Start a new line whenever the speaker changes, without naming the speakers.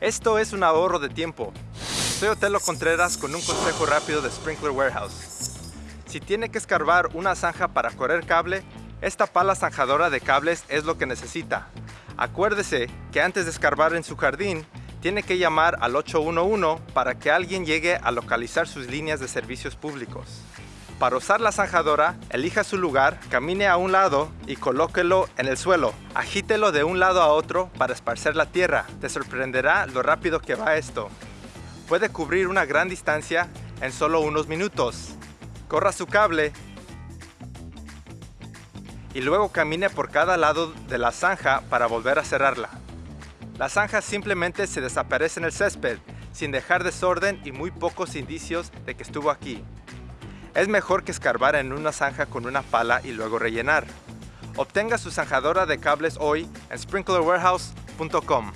Esto es un ahorro de tiempo. Soy Otelo Contreras con un consejo rápido de Sprinkler Warehouse. Si tiene que escarbar una zanja para correr cable, esta pala zanjadora de cables es lo que necesita. Acuérdese que antes de escarbar en su jardín, tiene que llamar al 811 para que alguien llegue a localizar sus líneas de servicios públicos. Para usar la zanjadora, elija su lugar, camine a un lado y colóquelo en el suelo. Agítelo de un lado a otro para esparcer la tierra. Te sorprenderá lo rápido que va esto. Puede cubrir una gran distancia en solo unos minutos. Corra su cable y luego camine por cada lado de la zanja para volver a cerrarla. La zanja simplemente se desaparece en el césped, sin dejar desorden y muy pocos indicios de que estuvo aquí. Es mejor que escarbar en una zanja con una pala y luego rellenar. Obtenga su zanjadora de cables hoy en sprinklerwarehouse.com.